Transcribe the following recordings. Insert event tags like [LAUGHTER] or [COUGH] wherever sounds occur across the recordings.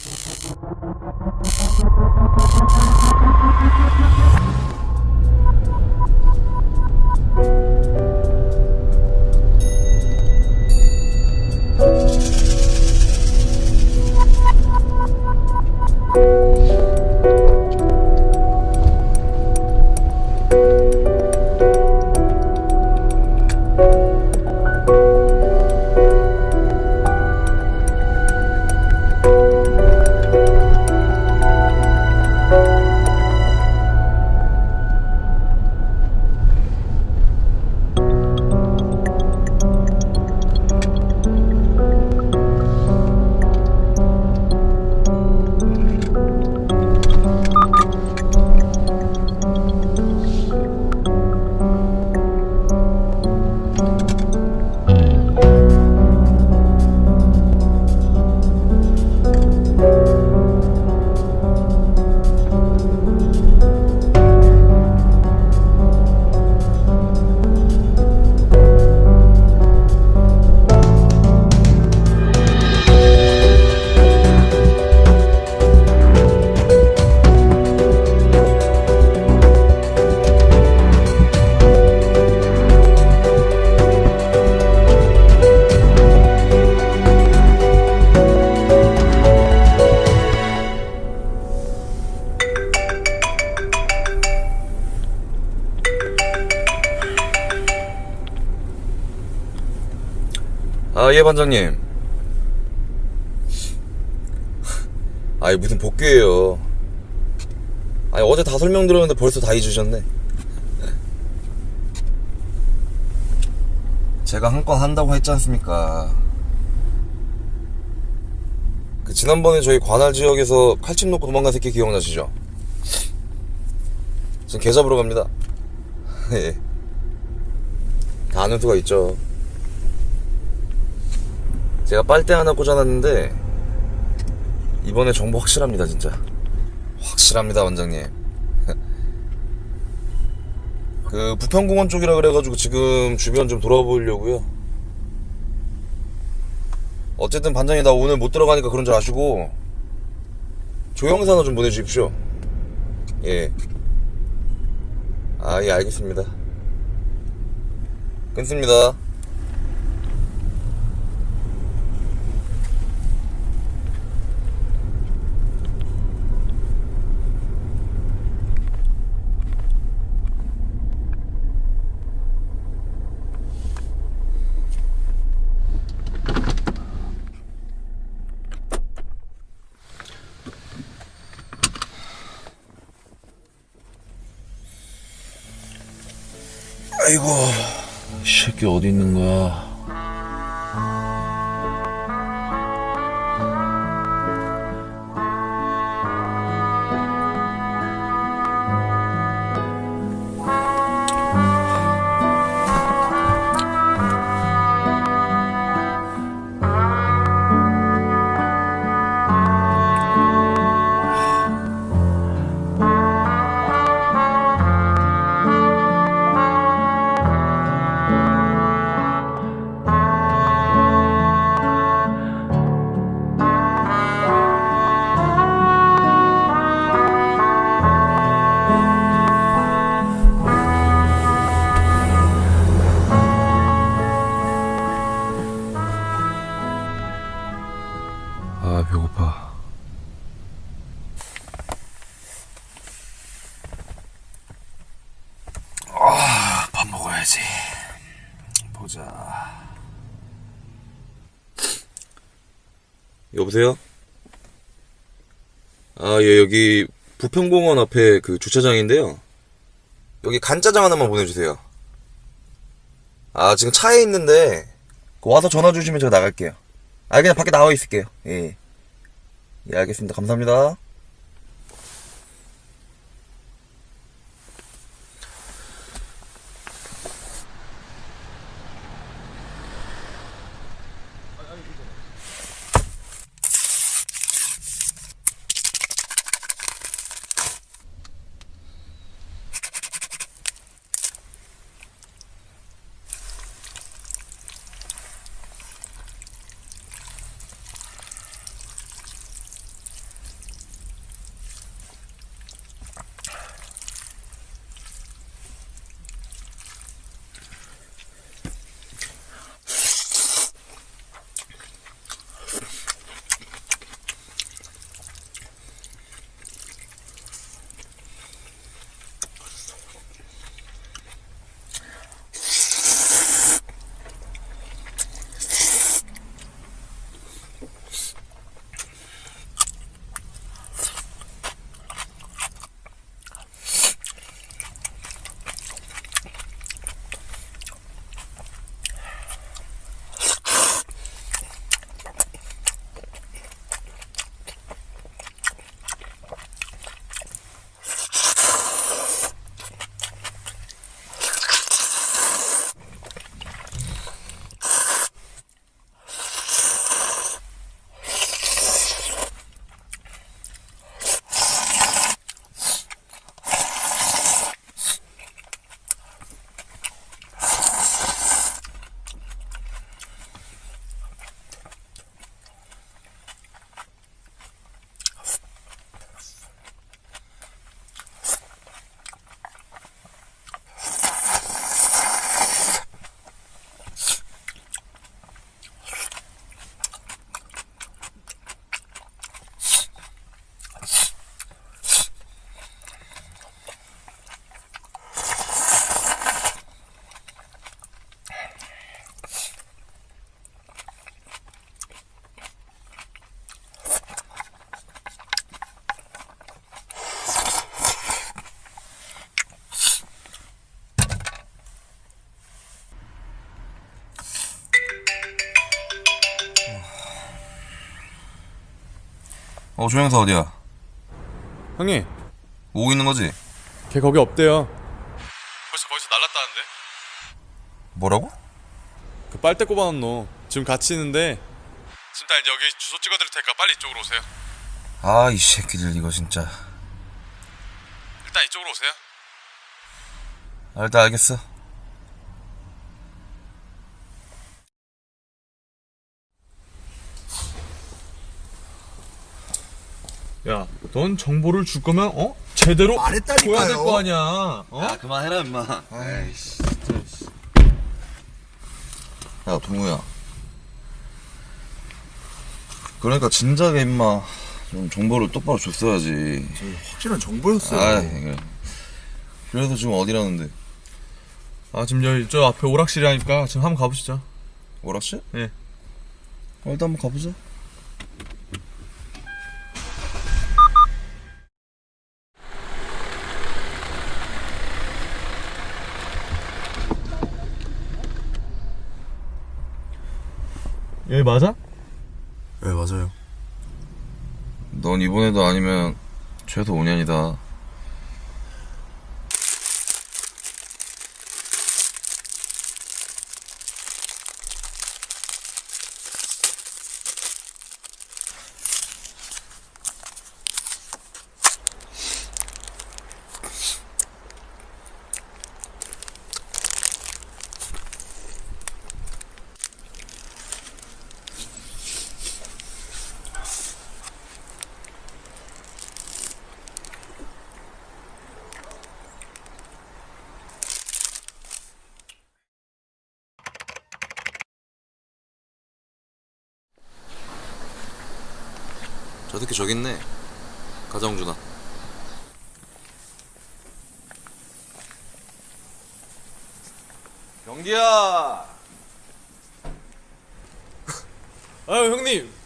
Thank you. 아, 예, 반장님. 아이, 무슨 복귀예요. 아니, 어제 다 설명드렸는데 벌써 다 잊으셨네. 제가 한 건 한다고 했지 않습니까? 그, 지난번에 저희 관할 지역에서 칼집 놓고 도망간 새끼 기억나시죠? 지금 개 잡으러 갑니다. [LAUGHS] 예. 다 아는 수가 있죠. 제가 빨대 하나 꽂아놨는데 이번에 정보 확실합니다 진짜 확실합니다 원장님 [LAUGHS] 그 부평공원 쪽이라 그래가지고 지금 주변 좀 돌아보려고요 어쨌든 반장이 나 오늘 못 들어가니까 그런 줄 아시고 조영사 하나 좀 보내주십시오 예. 아, 예, 알겠습니다. 끊습니다. 아이고, 이 새끼 어디 있는 거야? 여보세요? 아, 예, 여기 부평공원 앞에 그 주차장인데요. 여기 간짜장 하나만 보내주세요. 아, 지금 차에 있는데, 와서 전화 주시면 제가 나갈게요. 아, 그냥 밖에 나와 있을게요. 예. 예, 알겠습니다. 감사합니다. 어, 조영사 어디야? 형님, 오고 있는 거지? 걔 거기 없대요. 벌써 거기서 날랐다는데? 뭐라고? 그 빨대 꼽아놓은 너 지금 같이 있는데 지금 딱 이제 여기 주소 찍어드릴 테니까 빨리 이쪽으로 오세요. 아, 이 새끼들, 이거 진짜. 일단 이쪽으로 오세요. 아, 일단 알겠어. 야, 넌 정보를 줄 거면 어 제대로 말했다니까요. 줘야 될 거 아니야. 어? 야, 그만해라, 임마. 아이씨. 야, 동우야. 그러니까 진작에 임마 좀 정보를 똑바로 줬어야지. 확실한 정보였어요. 아. 그래서 지금 어디라는데? 아 지금 여기 저 앞에 오락실이라니까 지금 한번 가보시죠. 오락실? 예. 어, 일단 한번 가보자. 여기 맞아? 네, 맞아요. 넌 이번에도 아니면 최소 5년이다. 저 새끼 저기 있네. 가정준아. 경기야! [LAUGHS] 아유 형님.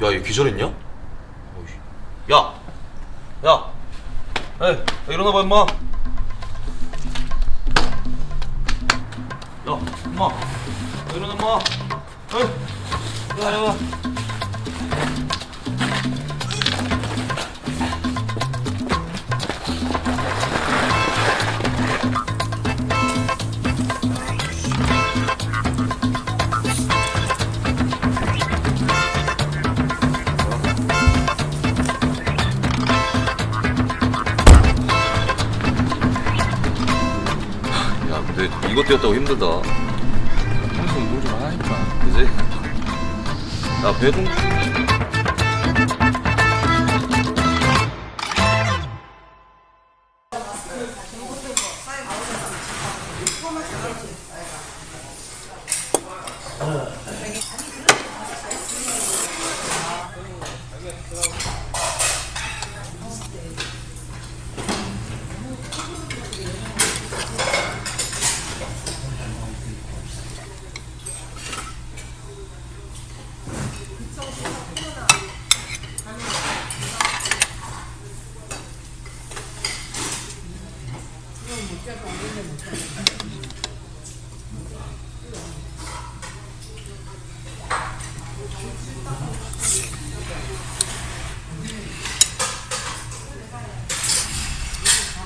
야, 얘 기절했냐? 야! 야! 에이, 야, 일어나봐, 임마! 야, 임마! 야, 일어나, 임마! 에이! 야, 야, 야! 야, 이것 뛰었다고 힘들다. 평소 운동 좀 하니까. 그지? 야, 배좀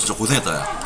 진짜 고생했다 야